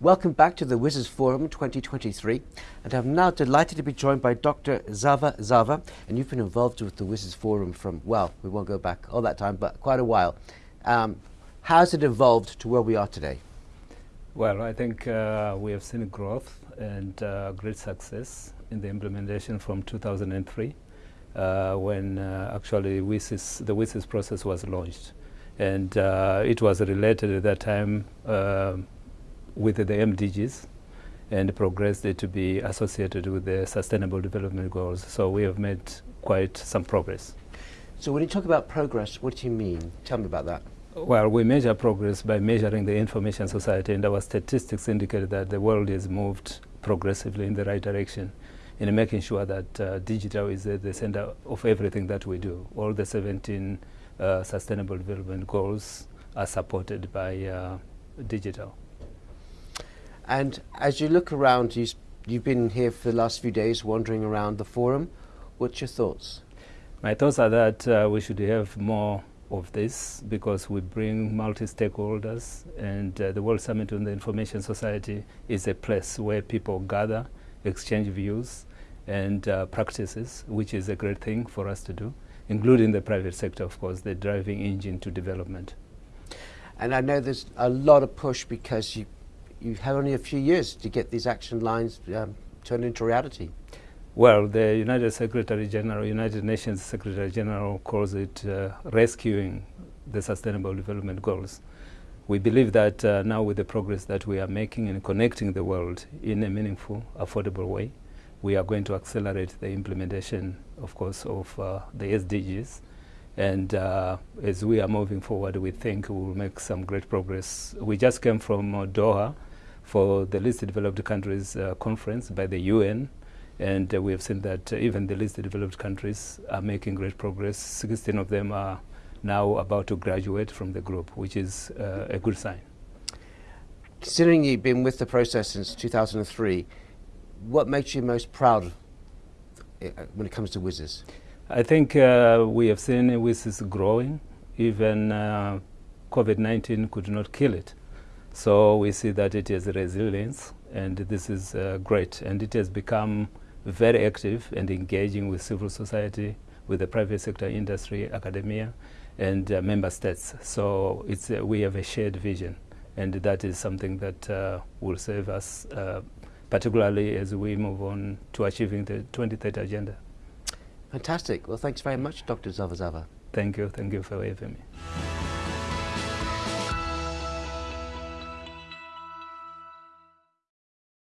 Welcome back to the WSIS Forum 2023 and I'm now delighted to be joined by Dr. Zavazava and you've been involved with the WSIS Forum from, well, we won't go back all that time, but quite a while. Um, how's it evolved to where we are today? Well, I think uh, we have seen growth and uh, great success in the implementation from 2003 uh, when uh, actually WSIS, the WSIS process was launched. And uh, it was related at that time uh, with the MDGs and progressed to be associated with the Sustainable Development Goals. So we have made quite some progress. So when you talk about progress, what do you mean? Tell me about that. Well, we measure progress by measuring the information society, and our statistics indicate that the world has moved progressively in the right direction in making sure that uh, digital is at the center of everything that we do. All the 17 uh, Sustainable Development Goals are supported by uh, digital. And as you look around, you, you've been here for the last few days wandering around the forum. What's your thoughts? My thoughts are that uh, we should have more of this because we bring multi-stakeholders and uh, the World Summit on the Information Society is a place where people gather, exchange views and uh, practices, which is a great thing for us to do, including the private sector, of course, the driving engine to development. And I know there's a lot of push because you you have only a few years to get these action lines um, turned into reality. Well, the United Secretary General, United Nations Secretary General calls it uh, rescuing the Sustainable Development Goals. We believe that uh, now with the progress that we are making in connecting the world in a meaningful, affordable way, we are going to accelerate the implementation, of course, of uh, the SDGs. And uh, as we are moving forward, we think we will make some great progress. We just came from uh, Doha, for the least developed countries uh, conference by the UN. And uh, we have seen that uh, even the least developed countries are making great progress. 16 of them are now about to graduate from the group, which is uh, a good sign. Considering you've been with the process since 2003, what makes you most proud uh, when it comes to WSIS? I think uh, we have seen WSIS growing. Even COVID-19 could not kill it. So we see that it has resilience, and this is uh, great. And it has become very active and engaging with civil society, with the private sector industry, academia, and uh, member states. So it's, uh, we have a shared vision, and that is something that uh, will serve us, uh, particularly as we move on to achieving the 2030 agenda. Fantastic. Well, thanks very much, Dr. Zavazava. Thank you. Thank you for having me.